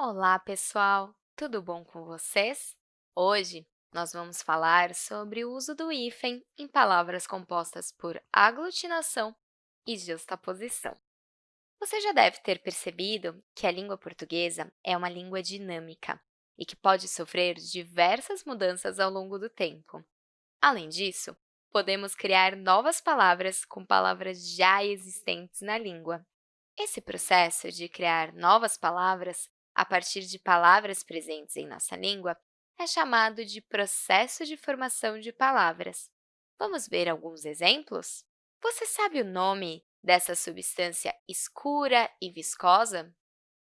Olá, pessoal! Tudo bom com vocês? Hoje, nós vamos falar sobre o uso do hífen em palavras compostas por aglutinação e justaposição. Você já deve ter percebido que a língua portuguesa é uma língua dinâmica e que pode sofrer diversas mudanças ao longo do tempo. Além disso, podemos criar novas palavras com palavras já existentes na língua. Esse processo de criar novas palavras a partir de palavras presentes em nossa língua é chamado de processo de formação de palavras. Vamos ver alguns exemplos? Você sabe o nome dessa substância escura e viscosa?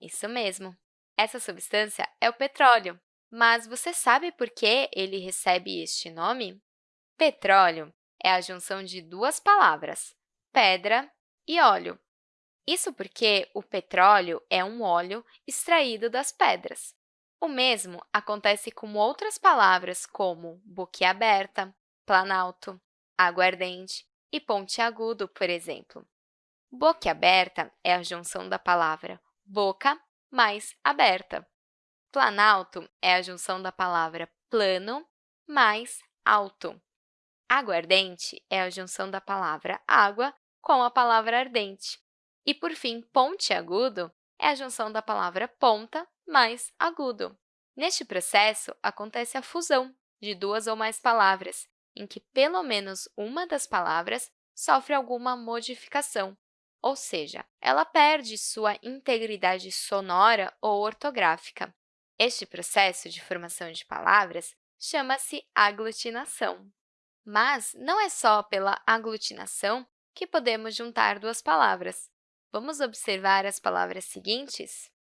Isso mesmo, essa substância é o petróleo. Mas você sabe por que ele recebe este nome? Petróleo é a junção de duas palavras, pedra e óleo. Isso porque o petróleo é um óleo extraído das pedras. O mesmo acontece com outras palavras como boquiaberta, planalto, aguardente e pontiagudo, por exemplo. Boquiaberta é a junção da palavra boca mais aberta. Planalto é a junção da palavra plano mais alto. Aguardente é a junção da palavra água com a palavra ardente. E, por fim, pontiagudo é a junção da palavra ponta mais agudo. Neste processo, acontece a fusão de duas ou mais palavras, em que pelo menos uma das palavras sofre alguma modificação, ou seja, ela perde sua integridade sonora ou ortográfica. Este processo de formação de palavras chama-se aglutinação. Mas não é só pela aglutinação que podemos juntar duas palavras. Vamos observar as palavras seguintes?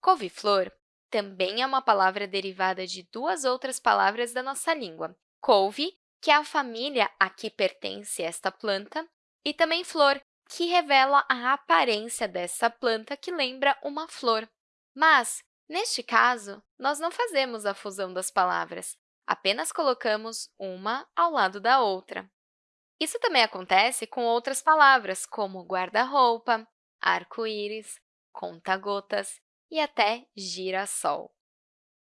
Couve-flor também é uma palavra derivada de duas outras palavras da nossa língua. Couve, que é a família a que pertence esta planta, e também flor, que revela a aparência dessa planta que lembra uma flor. Mas, neste caso, nós não fazemos a fusão das palavras, apenas colocamos uma ao lado da outra. Isso também acontece com outras palavras, como guarda-roupa, arco-íris, conta-gotas e até girassol.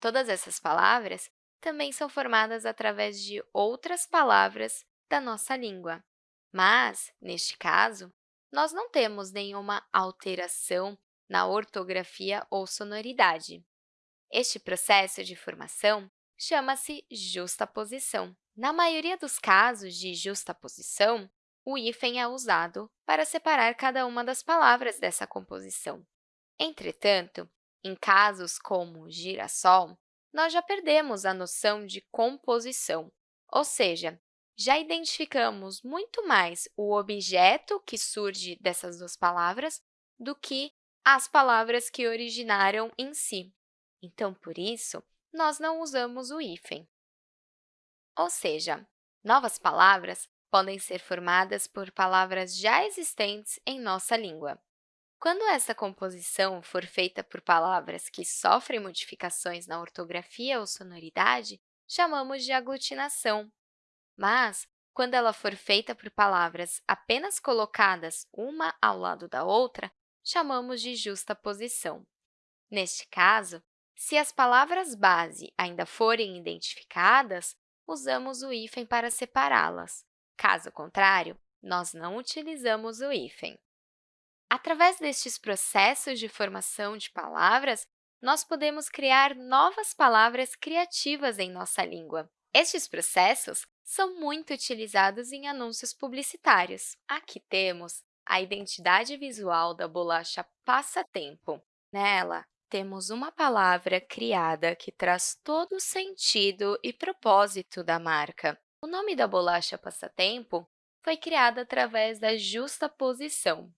Todas essas palavras também são formadas através de outras palavras da nossa língua. Mas, neste caso, nós não temos nenhuma alteração na ortografia ou sonoridade. Este processo de formação chama-se justaposição. Na maioria dos casos de justaposição, o hífen é usado para separar cada uma das palavras dessa composição. Entretanto, em casos como girassol, nós já perdemos a noção de composição, ou seja, já identificamos muito mais o objeto que surge dessas duas palavras do que as palavras que originaram em si. Então, por isso, nós não usamos o hífen. Ou seja, novas palavras podem ser formadas por palavras já existentes em nossa língua. Quando essa composição for feita por palavras que sofrem modificações na ortografia ou sonoridade, chamamos de aglutinação. Mas, quando ela for feita por palavras apenas colocadas uma ao lado da outra, chamamos de justaposição. Neste caso, se as palavras base ainda forem identificadas, usamos o hífen para separá-las. Caso contrário, nós não utilizamos o hífen. Através destes processos de formação de palavras, nós podemos criar novas palavras criativas em nossa língua. Estes processos são muito utilizados em anúncios publicitários. Aqui temos a identidade visual da bolacha Passatempo. Nela, temos uma palavra criada que traz todo o sentido e propósito da marca. O nome da bolacha passatempo foi criado através da justaposição.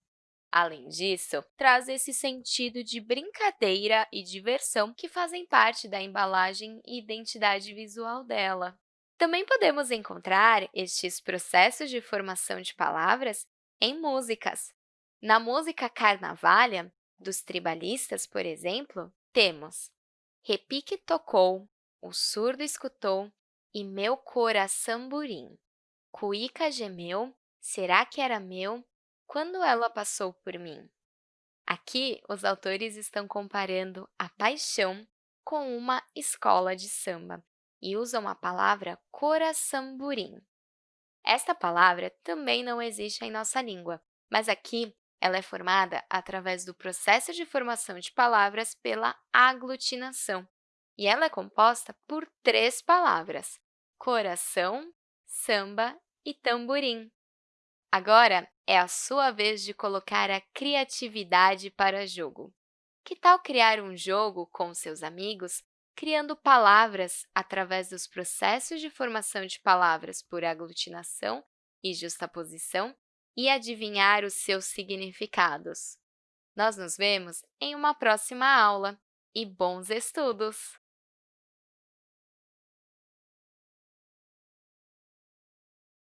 Além disso, traz esse sentido de brincadeira e diversão que fazem parte da embalagem e identidade visual dela. Também podemos encontrar estes processos de formação de palavras em músicas. Na música Carnavalha, dos tribalistas, por exemplo, temos Repique tocou, o surdo escutou, e meu coraçamburim. Cuíca gemeu, será que era meu, quando ela passou por mim? Aqui, os autores estão comparando a paixão com uma escola de samba e usam a palavra coraçamburim. Esta palavra também não existe em nossa língua, mas aqui ela é formada através do processo de formação de palavras pela aglutinação, e ela é composta por três palavras, coração, samba e tamborim. Agora é a sua vez de colocar a criatividade para jogo. Que tal criar um jogo com seus amigos, criando palavras através dos processos de formação de palavras por aglutinação e justaposição e adivinhar os seus significados? Nós nos vemos em uma próxima aula e bons estudos!